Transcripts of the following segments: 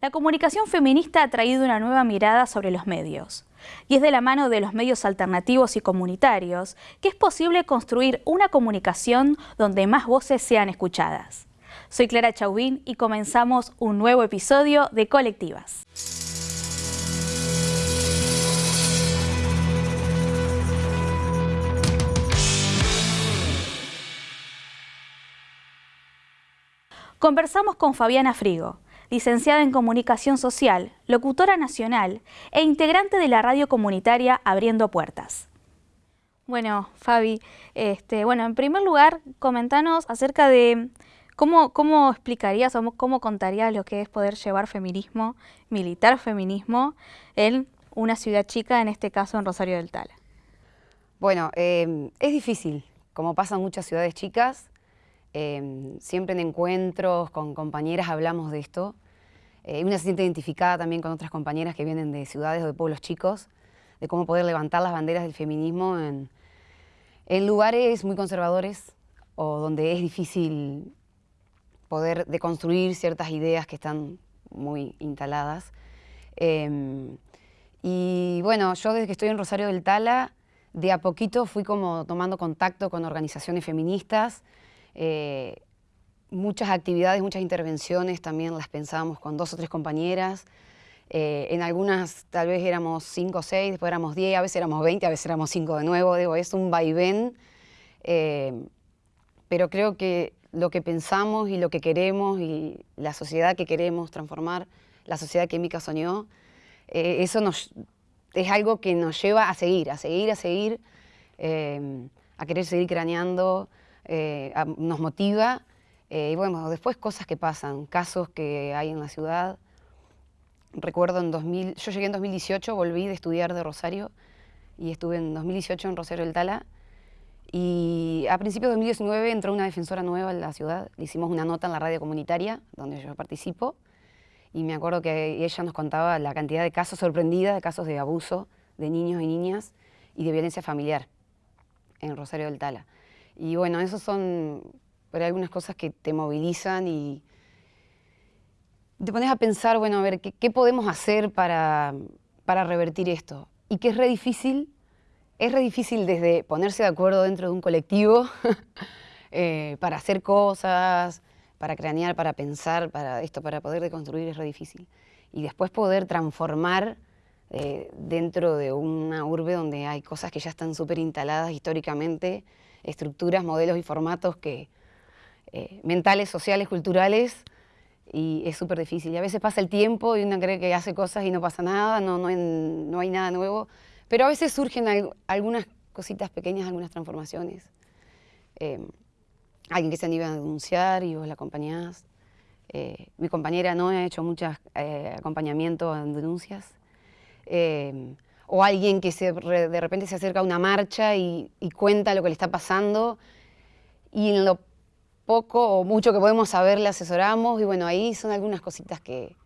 La comunicación feminista ha traído una nueva mirada sobre los medios. Y es de la mano de los medios alternativos y comunitarios que es posible construir una comunicación donde más voces sean escuchadas. Soy Clara Chauvin y comenzamos un nuevo episodio de Colectivas. Conversamos con Fabiana Frigo, licenciada en Comunicación Social, locutora nacional e integrante de la radio comunitaria Abriendo Puertas. Bueno, Fabi, este, bueno, en primer lugar, comentanos acerca de cómo, cómo explicarías o cómo contarías lo que es poder llevar feminismo, militar feminismo, en una ciudad chica, en este caso en Rosario del Tala. Bueno, eh, es difícil, como pasa en muchas ciudades chicas, Em, siempre en encuentros con compañeras hablamos de esto. Eh, una se siente identificada también con otras compañeras que vienen de ciudades o de pueblos chicos, de cómo poder levantar las banderas del feminismo en, lugares muy conservadores o donde es difícil poder deconstruir ciertas ideas que están muy instaladas. Em, y bueno, yo desde que estoy en Rosario del Tala, de a poquito fui como tomando contacto con organizaciones feministas, eh, muchas actividades, muchas intervenciones también las pensábamos con dos o tres compañeras. Eh, en algunas tal vez éramos cinco o seis, después éramos diez, a veces éramos veinte, a veces éramos cinco de nuevo. Digo, es un vaivén, eh, pero creo que lo que pensamos y lo que queremos y la sociedad que queremos transformar, la sociedad que Mica soñó, eso nos, es algo que nos lleva a seguir, a seguir, a seguir, a querer seguir craneando, eh, nos motiva. Eh, y bueno, después cosas que pasan, casos que hay en la ciudad. Recuerdo en 2000, yo llegué en 2018, volví de estudiar de Rosario y estuve en 2018 en Rosario del Tala. Y a principios de 2019 entró una defensora nueva en la ciudad. Le hicimos una nota en la radio comunitaria, donde yo participo. Y me acuerdo que ella nos contaba la cantidad de casos sorprendida, de casos de abuso de niños y niñas y de violencia familiar en Rosario del Tala. Y bueno, esas son algunas cosas que te movilizan y te pones a pensar, bueno, a ver, ¿qué, podemos hacer para, para, revertir esto? Y que es re difícil, es re difícil desde ponerse de acuerdo dentro de un colectivo eh, para hacer cosas, para cranear, para pensar, para esto, para poder deconstruir es re difícil. Y después poder transformar eh, dentro de una urbe donde hay cosas que ya están súper instaladas históricamente, estructuras, modelos y formatos que, eh, mentales, sociales, culturales, y es súper difícil. Y a veces pasa el tiempo y uno cree que hace cosas y no pasa nada, no, no, no hay nada nuevo, pero a veces surgen algunas cositas pequeñas, algunas transformaciones. Eh, alguien que se anima a denunciar y vos la acompañás. Eh, mi compañera no ha hecho muchos acompañamiento en denuncias o alguien que de repente se acerca a una marcha y, cuenta lo que le está pasando y en lo poco o mucho que podemos saber le asesoramos y bueno, ahí son algunas cositas que,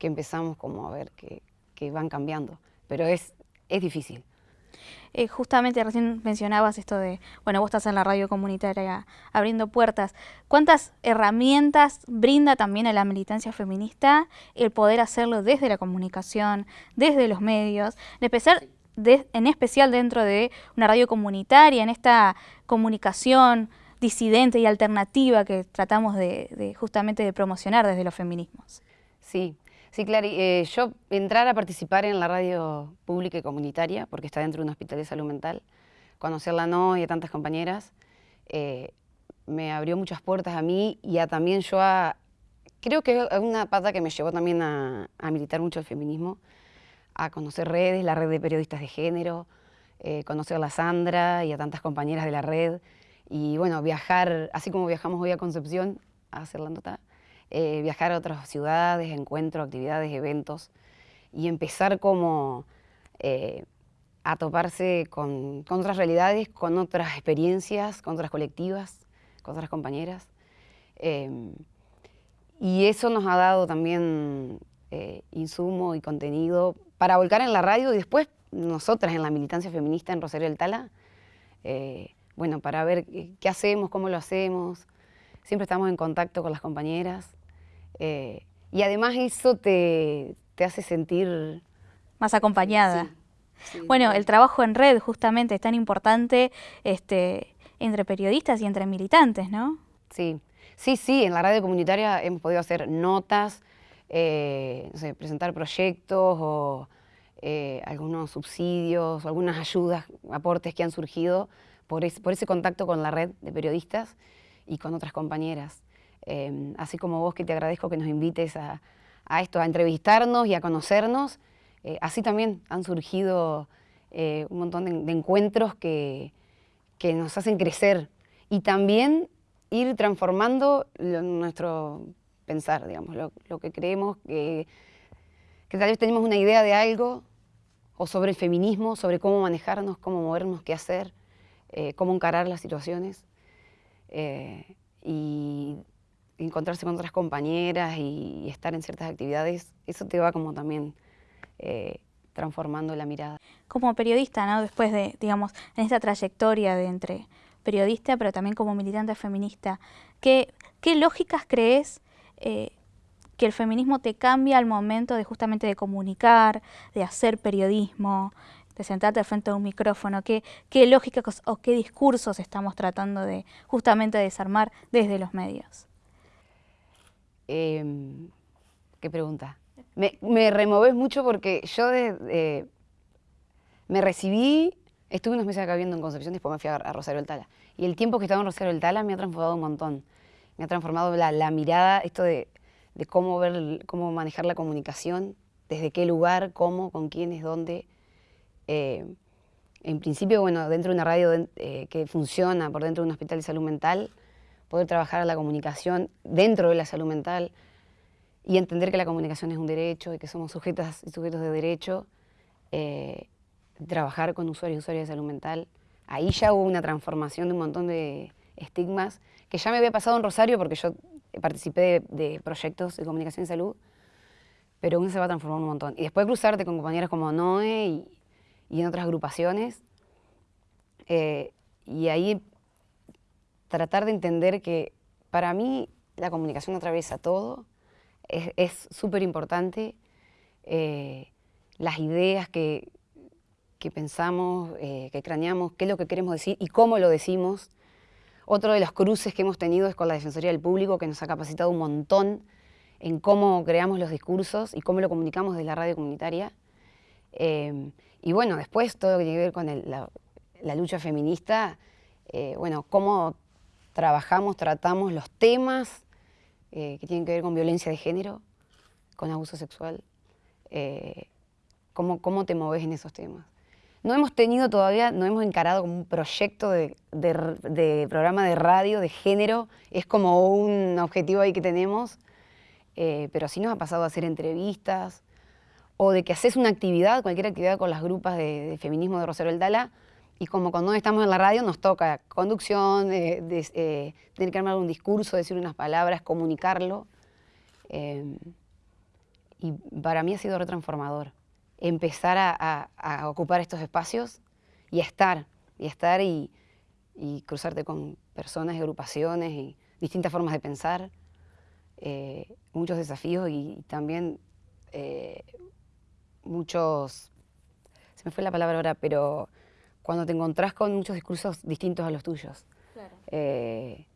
empezamos como a ver que, que van cambiando, pero es, es difícil. Eh, justamente recién mencionabas esto de, bueno, vos estás en la radio comunitaria abriendo puertas. ¿Cuántas herramientas brinda también a la militancia feminista el poder hacerlo desde la comunicación, desde los medios, en especial, en especial dentro de una radio comunitaria, en esta comunicación disidente y alternativa que tratamos de justamente de promocionar desde los feminismos? Sí, Sí, claro. Eh, yo entrar a participar en la radio pública y comunitaria, porque está dentro de un hospital de salud mental, conocerla no y a tantas compañeras, eh, me abrió muchas puertas a mí y a también yo a... Creo que es una pata que me llevó también a, militar mucho el feminismo, a conocer redes, la red de periodistas de género, eh, conocer a la Sandra y a tantas compañeras de la red, y bueno, viajar, así como viajamos hoy a Concepción a hacer la nota, eh, viajar a otras ciudades, encuentros, actividades, eventos y empezar como eh, a toparse con, otras realidades, con otras experiencias, con otras colectivas, con otras compañeras. Em, y eso nos ha dado también eh, insumo y contenido para volcar en la radio y después nosotras en la militancia feminista en Rosario del Tala, bueno, para ver qué hacemos, cómo lo hacemos. Siempre estamos en contacto con las compañeras eh, y además eso te, hace sentir... Más acompañada. bueno, el trabajo en red justamente es tan importante este, entre periodistas y entre militantes, ¿no? Sí, sí, sí, en la radio comunitaria hemos podido hacer notas, eh, presentar proyectos o eh, algunos subsidios, o algunas ayudas, aportes que han surgido por, por ese contacto con la red de periodistas y con otras compañeras. Em, así como vos que te agradezco que nos invites a, esto, a entrevistarnos y a conocernos, eh, así también han surgido eh, un montón de, encuentros que, nos hacen crecer y también ir transformando nuestro pensar, digamos, lo, que creemos, que, que tal vez tenemos una idea de algo, o sobre el feminismo, sobre cómo manejarnos, cómo movernos, qué hacer, eh, cómo encarar las situaciones. y encontrarse con otras compañeras y, estar en ciertas actividades, eso te va como también eh, transformando la mirada. Como periodista, ¿no? Después de, digamos, en esta trayectoria de entre periodista, pero también como militante feminista, ¿qué, qué lógicas crees eh, que el feminismo te cambia al momento de justamente de comunicar, de hacer periodismo, de sentarte frente a un micrófono? ¿Qué, qué lógicas o qué discursos estamos tratando de justamente desarmar desde los medios? Em, ¿Qué pregunta? Me, me removes mucho porque yo me recibí, estuve unos meses acá viviendo en Concepción, después me fui a, Rosario del Tala. Y el tiempo que estaba en Rosario del Tala me ha transformado un montón. Me ha transformado la, mirada, esto de, cómo ver, cómo manejar la comunicación, desde qué lugar, cómo, con quiénes, dónde. Eh, en principio, bueno, dentro de una radio eh, que funciona por dentro de un hospital de salud mental, poder trabajar la comunicación dentro de la salud mental y entender que la comunicación es un derecho y que somos sujetas y sujetos de derecho, eh, trabajar con usuarios y usuarias de salud mental. Ahí ya hubo una transformación de un montón de estigmas que ya me había pasado en Rosario porque yo participé de, proyectos de comunicación y salud, pero uno se va a transformar un montón. Y después cruzarte con compañeros como Noé y, en otras agrupaciones, eh, y ahí tratar de entender que para mí la comunicación atraviesa todo, es súper importante, eh, las ideas que, que pensamos, eh, que craneamos, qué es lo que queremos decir y cómo lo decimos. Otro de los cruces que hemos tenido es con la Defensoría del Público, que nos ha capacitado un montón en cómo creamos los discursos y cómo lo comunicamos desde la radio comunitaria. Eh, y bueno, después todo lo que tiene que ver con la, la, lucha feminista, bueno, cómo trabajamos, tratamos los temas eh, que tienen que ver con violencia de género, con abuso sexual. Eh, ¿cómo, ¿Cómo te moves en esos temas? No hemos tenido todavía, no hemos encarado como un proyecto de, programa de radio de género, es como un objetivo ahí que tenemos, eh, pero sí nos ha pasado hacer entrevistas o de que haces una actividad, cualquier actividad con las grupas de, feminismo de Rosario El Dala, y como cuando estamos en la radio nos toca conducción, eh, tener que armar un discurso, decir unas palabras, comunicarlo. Eh, y para mí ha sido retransformador empezar a, ocupar estos espacios y a estar, y estar y, cruzarte con personas agrupaciones y distintas formas de pensar, eh, muchos desafíos y, también muchos, se me fue la palabra ahora, pero cuando te encontrás con muchos discursos distintos a los tuyos. Eh,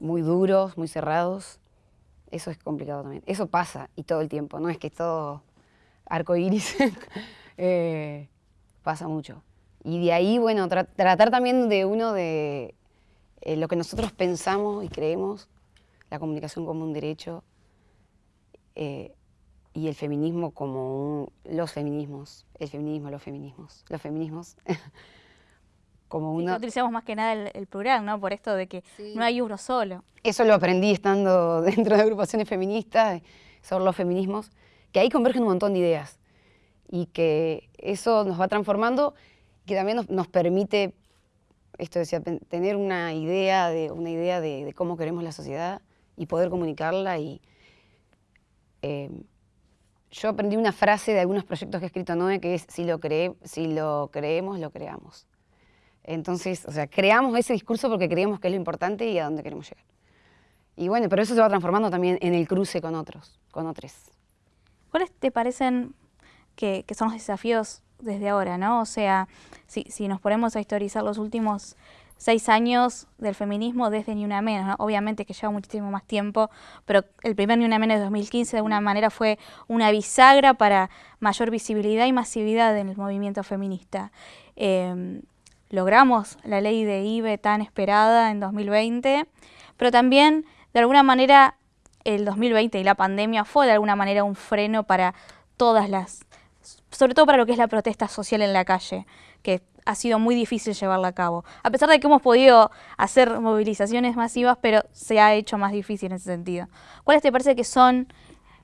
muy duros, muy cerrados. Eso es complicado también. Eso pasa y todo el tiempo, no es que es todo arco iris. Eh, pasa mucho. Y de ahí, bueno, tratar también de uno de eh, lo que nosotros pensamos y creemos, la comunicación como un derecho y el feminismo como los feminismos, el feminismo, los feminismos, los feminismos, como una... utilizamos más que nada el, plural, ¿no? Por esto de que no hay uno solo. Eso lo aprendí estando dentro de agrupaciones feministas sobre los feminismos, que ahí convergen un montón de ideas y que eso nos va transformando, que también nos, permite, esto decía, tener una idea, de, una idea de, cómo queremos la sociedad y poder comunicarla y... Eh, yo aprendí una frase de algunos proyectos que ha escrito Noé, que es, si lo, si lo creemos, lo creamos. Entonces, o sea, creamos ese discurso porque creemos que es lo importante y a dónde queremos llegar. Y bueno, pero eso se va transformando también en el cruce con otros, con otros. ¿Cuáles te parecen que, son los desafíos desde ahora, no? O sea, si, si nos ponemos a historizar los últimos seis años del feminismo desde Ni Una Menos. Obviamente que lleva muchísimo más tiempo, pero el primer Ni Una Menos de 2015 de alguna manera fue una bisagra para mayor visibilidad y masividad en el movimiento feminista. Em, logramos la ley de IBE tan esperada en 2020, pero también de alguna manera el 2020 y la pandemia fue de alguna manera un freno para todas las, sobre todo para lo que es la protesta social en la calle, que ha sido muy difícil llevarla a cabo. A pesar de que hemos podido hacer movilizaciones masivas, pero se ha hecho más difícil en ese sentido. ¿Cuáles te parece que son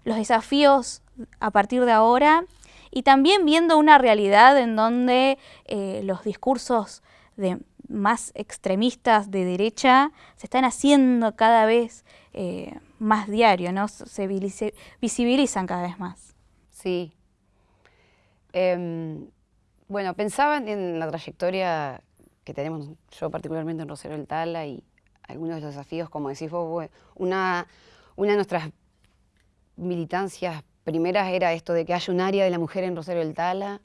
los desafíos a partir de ahora? Y también viendo una realidad en donde eh, los discursos de más extremistas de derecha se están haciendo cada vez eh, más diario, ¿no? se visibilizan cada vez más. Sí. Em, bueno, pensaba en la trayectoria que tenemos yo particularmente en Rosario del Tala y algunos de los desafíos, como decís vos, una, una de nuestras militancias primeras era esto de que haya un área de la mujer en Rosario del Tala,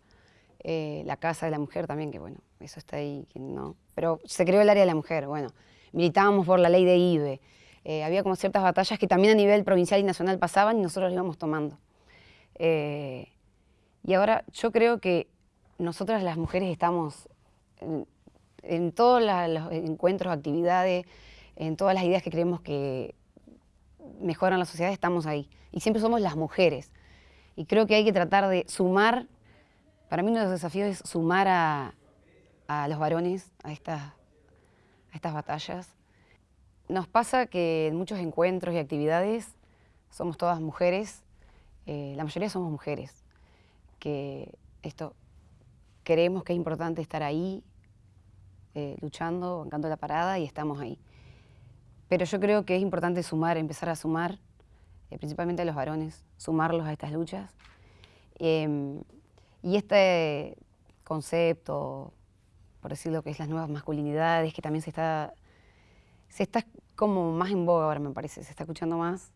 eh, la casa de la mujer también, que bueno, eso está ahí, no. Pero se creó el área de la mujer, bueno, militábamos por la ley de IBE, eh, había como ciertas batallas que también a nivel provincial y nacional pasaban y nosotros las íbamos tomando. Eh, y ahora yo creo que nosotras las mujeres estamos en, todos los encuentros, actividades, en todas las ideas que creemos que mejoran la sociedad, estamos ahí. Y siempre somos las mujeres. Y creo que hay que tratar de sumar, para mí uno de los desafíos es sumar a, los varones a estas, a estas batallas. Nos pasa que en muchos encuentros y actividades somos todas mujeres, eh, la mayoría somos mujeres, que esto creemos que es importante estar ahí, eh, luchando, bancando la parada y estamos ahí. Pero yo creo que es importante sumar, empezar a sumar, eh, principalmente a los varones, sumarlos a estas luchas. Em, y este concepto, por decirlo que es las nuevas masculinidades, que también se está, se está como más en boga ahora me parece, se está escuchando más,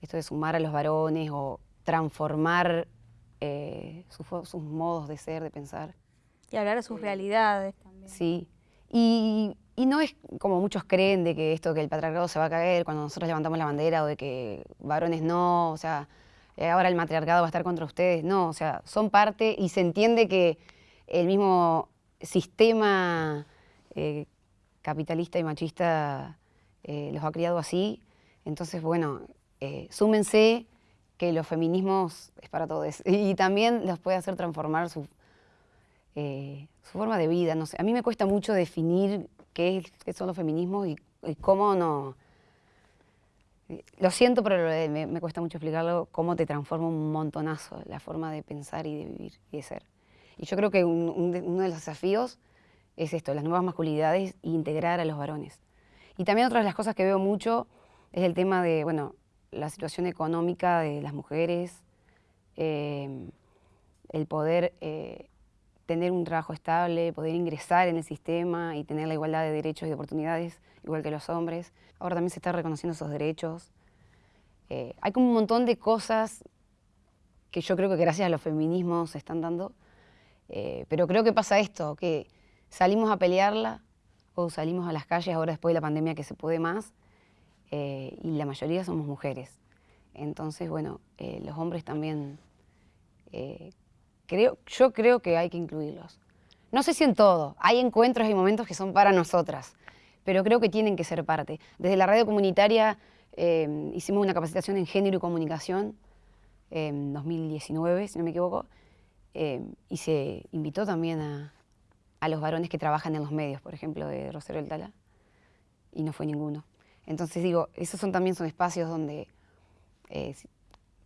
esto de sumar a los varones o transformar eh, sus, modos de ser, de pensar. Y hablar de sus realidades también. Sí. Y, no es como muchos creen de que esto, que el patriarcado se va a caer cuando nosotros levantamos la bandera o de que varones no, o sea, eh, ahora el matriarcado va a estar contra ustedes. No, o sea, son parte y se entiende que el mismo sistema eh, capitalista y machista los ha criado así. Entonces, bueno, súmense que los feminismos es para todos y también los puede hacer transformar su, eh, su forma de vida. No sé, a mí me cuesta mucho definir qué, son los feminismos y, cómo no... Lo siento, pero me, cuesta mucho explicarlo, cómo te transforma un montonazo la forma de pensar y de vivir y de ser. Y yo creo que uno de los desafíos es esto, las nuevas masculinidades e integrar a los varones. Y también otra de las cosas que veo mucho es el tema de, bueno, la situación económica de las mujeres, eh, el poder eh, tener un trabajo estable, poder ingresar en el sistema y tener la igualdad de derechos y de oportunidades, igual que los hombres. Ahora también se está reconociendo esos derechos. Eh, hay como un montón de cosas que yo creo que gracias a los feminismos se están dando, pero creo que pasa esto, que salimos a pelearla o salimos a las calles ahora después de la pandemia que se puede más, eh, y la mayoría somos mujeres. Entonces, bueno, eh, los hombres también, eh, creo, yo creo que hay que incluirlos. No sé si en todo, hay encuentros y momentos que son para nosotras, pero creo que tienen que ser parte. Desde la radio comunitaria hicimos una capacitación en género y comunicación en 2019, si no me equivoco, y se invitó también a, a, los varones que trabajan en los medios, por ejemplo, de Rosario del Tala, y no fue ninguno. Entonces digo, esos son también son espacios donde eh,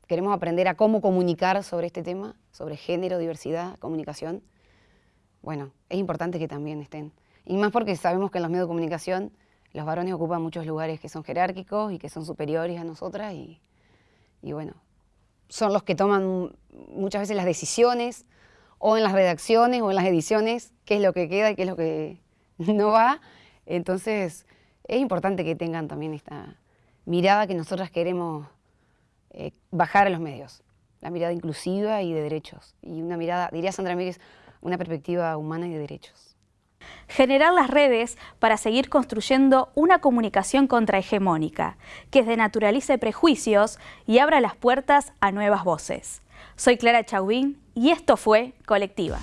queremos aprender a cómo comunicar sobre este tema, sobre género, diversidad, comunicación. Bueno, es importante que también estén. Y más porque sabemos que en los medios de comunicación los varones ocupan muchos lugares que son jerárquicos y que son superiores a nosotras y, y bueno, son los que toman muchas veces las decisiones o en las redacciones o en las ediciones, qué es lo que queda y qué es lo que no va. Entonces, es importante que tengan también esta, mirada que nosotras queremos eh, bajar a los medios, la mirada inclusiva y de derechos, y una mirada, diría Sandra Mírez, una perspectiva humana y de derechos. Generar las redes para seguir construyendo una comunicación contrahegemónica, que desnaturalice prejuicios y abra las puertas a nuevas voces. Soy Clara Chauvin y esto fue Colectivas.